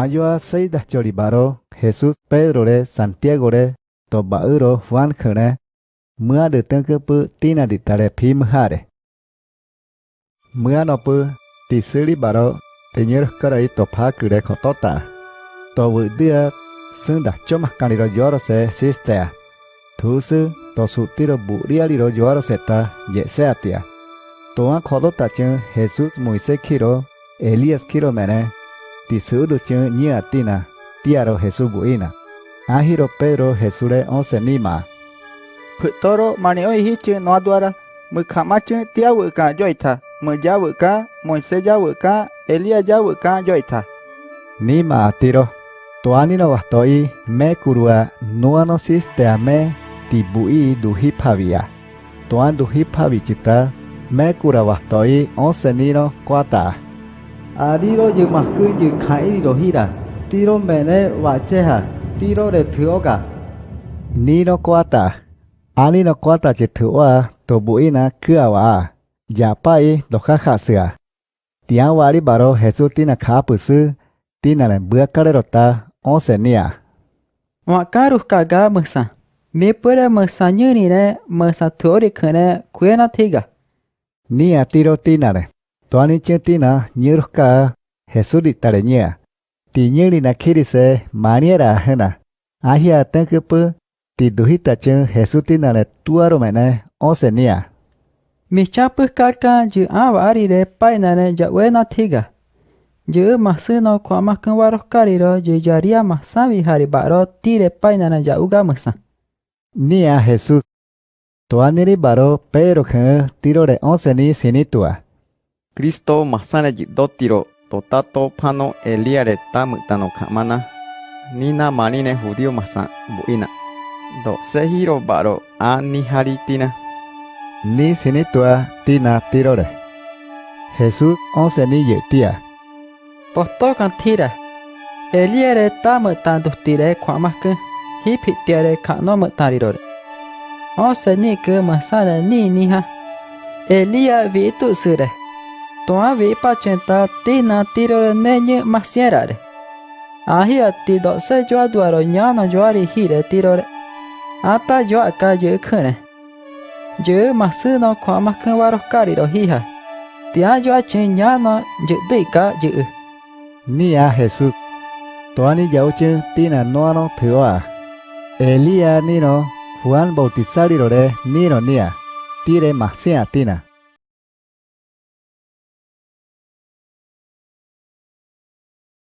Ayoa seida choribaro Jesus Pedro re, Santiago re to bauro Juan khane mưa được tương cơ pu, tina đi tare phim hare mưa nó pu ti siri baro te nhớ cái đấy to phá cứ để khó tốt ta to vừa đưa xương đặt cho mặt cani rồi gió sẽ sister thứ sư to sụt tiro bụ ria đi rồi gió sẽ ta dễ sẽ tia to khó tốt ta chứ Jesus Moises kiro Elias kiro mene ti suru chun nyia tina, tiaro Jesu buina. Ahiro Pedro Jesure onse nima. Putoro mani oi hi chun no adwara, mu kama chun tia joita, mu ja wuka, Moise ja wuka, Elia ja ka joita. Nima tiro. Toani no bastoi me kurua nuanosis te ame tibui duhi pavia. Toan duhi pavichita me kura bastoi onse nino kuata. Kwata Ariro yu mahku yu khai ro hira. Tiro mene wacheha. Tiro re thuoga. nino kwata ani no kwata chitua to buina kuawa ya pai do kha sia tiang wari baro jesus tina kha pusu tina le bua karerota onse nia Wa karu kaga masa me pura masa nyuri ne masa thori khane kuena thiga nia tiro tina le Toani chetina nyiruka Jesuri tarenia. Ti nyiri na kiri se maniera hena. Ahia tengkepe ti duhita ceng Jesuti na le tuaro mene osenia. Michapu kaka ju awa ari re paina jakwe na tiga. Ju masino kwa makan waros kariro ju jaria sawi hari baro ti re paina na jauga masa. Nia Jesus. Toaniri baro peruk hena tiro re sini tua. Kristo masane jidotiro totato pano eliare tamutano kamana nina manine judío masa buina do sehiro baro ani haritina ni sinitua tina tiro le jesus onse ni yetia Posto kan tira. Eliere tamutan duhtire kwa makan hipi tiare kano mutari ro Ose ni ke masana ni ni ha Elia vi tu sure Toa vi pachenta tina tiro ne nye masiera re Ahi ati do se joa duaro nyana joari hire tiro re Ata joa ka je khune Je masu no kwa makan waro kari ro hiha Tia joa chen nyana je dui ka je nia jesus toani yauche tina noano thua elia nino juan bautizari re nino nia à? tire masia à, tina